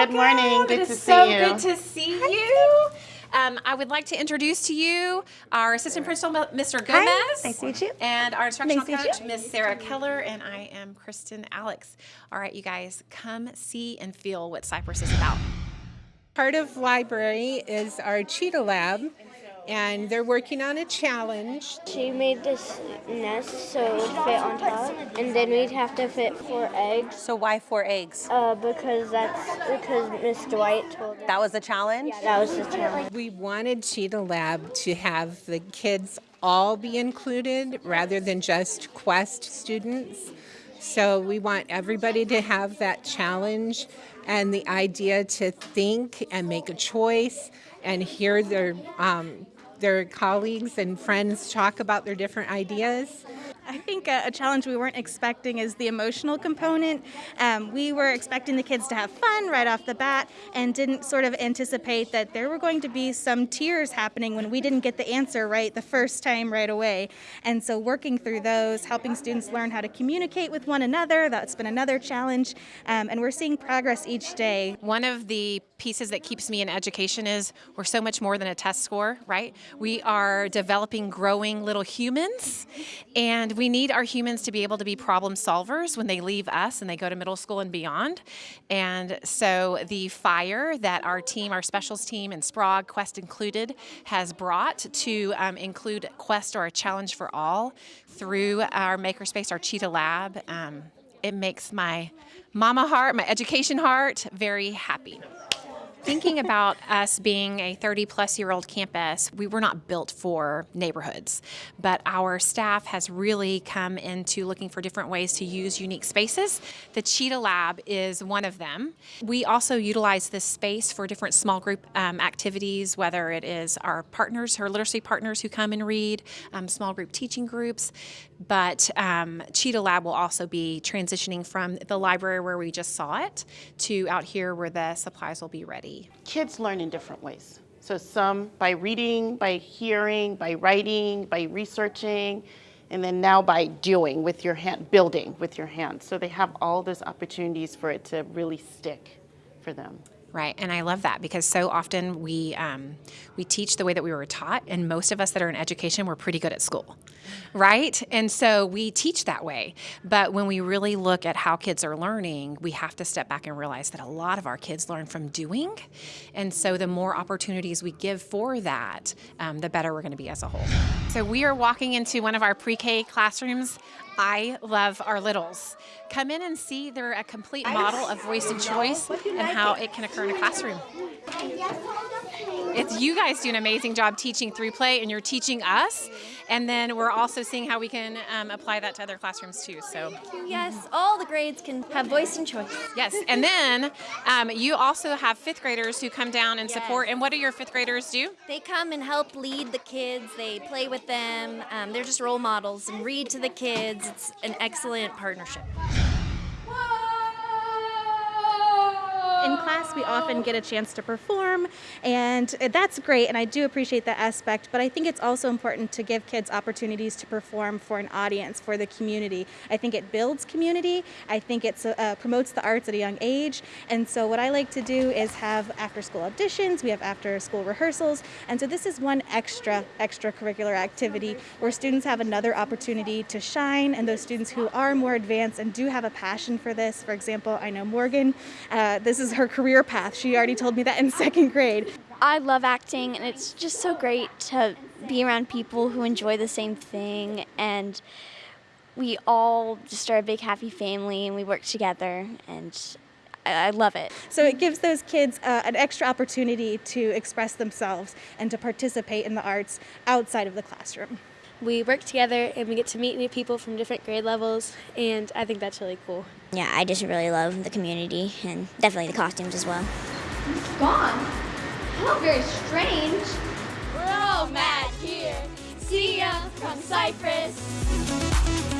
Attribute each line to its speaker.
Speaker 1: Good morning. Good
Speaker 2: it
Speaker 1: to see
Speaker 2: so
Speaker 1: you.
Speaker 2: good to see you. Um, I would like to introduce to you our assistant principal, Mr. Gomez.
Speaker 3: nice to meet you.
Speaker 2: And our instructional
Speaker 3: Nice
Speaker 2: coach,
Speaker 3: you.
Speaker 2: Miss Sarah Keller, and I am Kristen Alex. All right, you guys, come see and feel what Cypress is about.
Speaker 4: Part of library is our Cheetah Lab, and they're working on a challenge.
Speaker 5: She made this nest so it would fit on top, and then we'd have to fit four eggs.
Speaker 3: So why four eggs?
Speaker 5: Uh, because that's because Miss Dwight told us.
Speaker 3: That was the challenge?
Speaker 5: Yeah, that was the challenge.
Speaker 4: We wanted Cheetah Lab to have the kids all be included rather than just Quest students. So we want everybody to have that challenge and the idea to think and make a choice and hear their um, their colleagues and friends talk about their different ideas.
Speaker 6: I think a, a challenge we weren't expecting is the emotional component. Um, we were expecting the kids to have fun right off the bat and didn't sort of anticipate that there were going to be some tears happening when we didn't get the answer right the first time right away. And so working through those, helping students learn how to communicate with one another, that's been another challenge. Um, and we're seeing progress each day.
Speaker 2: One of the pieces that keeps me in education is we're so much more than a test score, right? We are developing growing little humans, and we need our humans to be able to be problem solvers when they leave us and they go to middle school and beyond. And so the fire that our team, our specials team and Sprague, Quest included, has brought to um, include Quest or a challenge for all through our makerspace, our Cheetah Lab. Um, it makes my mama heart, my education heart, very happy. Thinking about us being a 30 plus year old campus, we were not built for neighborhoods, but our staff has really come into looking for different ways to use unique spaces. The Cheetah Lab is one of them. We also utilize this space for different small group um, activities, whether it is our partners, our literacy partners who come and read, um, small group teaching groups. But um, Cheetah Lab will also be transitioning from the library where we just saw it to out here where the supplies will be ready.
Speaker 1: Kids learn in different ways. So some by reading, by hearing, by writing, by researching, and then now by doing with your hand, building with your hands. So they have all those opportunities for it to really stick for them.
Speaker 2: Right, and I love that because so often we um, we teach the way that we were taught, and most of us that are in education, we're pretty good at school, right? And so we teach that way. But when we really look at how kids are learning, we have to step back and realize that a lot of our kids learn from doing, and so the more opportunities we give for that, um, the better we're going to be as a whole. So we are walking into one of our pre-K classrooms. I love our littles. Come in and see they're a complete model of voice and choice and how it can occur in a classroom. It's you guys do an amazing job teaching through play, and you're teaching us. And then we're also seeing how we can um, apply that to other classrooms too. So
Speaker 7: Yes, all the grades can have voice and choice.
Speaker 2: yes, and then um, you also have fifth graders who come down and support. And what do your fifth graders do?
Speaker 7: They come and help lead the kids. They play with them. Um, they're just role models and read to the kids. It's an excellent partnership.
Speaker 6: In class, we often get a chance to perform, and that's great, and I do appreciate that aspect. But I think it's also important to give kids opportunities to perform for an audience, for the community. I think it builds community. I think it uh, promotes the arts at a young age. And so, what I like to do is have after-school auditions. We have after-school rehearsals, and so this is one extra extracurricular activity where students have another opportunity to shine. And those students who are more advanced and do have a passion for this, for example, I know Morgan. Uh, this is her career path. She already told me that in second grade.
Speaker 5: I love acting, and it's just so great to be around people who enjoy the same thing. And we all just are a big happy family, and we work together. And I I love it.
Speaker 6: So it gives those kids uh, an extra opportunity to express themselves and to participate in the arts outside of the classroom.
Speaker 8: We work together and we get to meet new people from different grade levels and I think that's really cool.
Speaker 9: Yeah, I just really love the community and definitely the costumes as well.
Speaker 7: It's Gone? How very strange.
Speaker 8: We're all mad here. See ya from Cypress.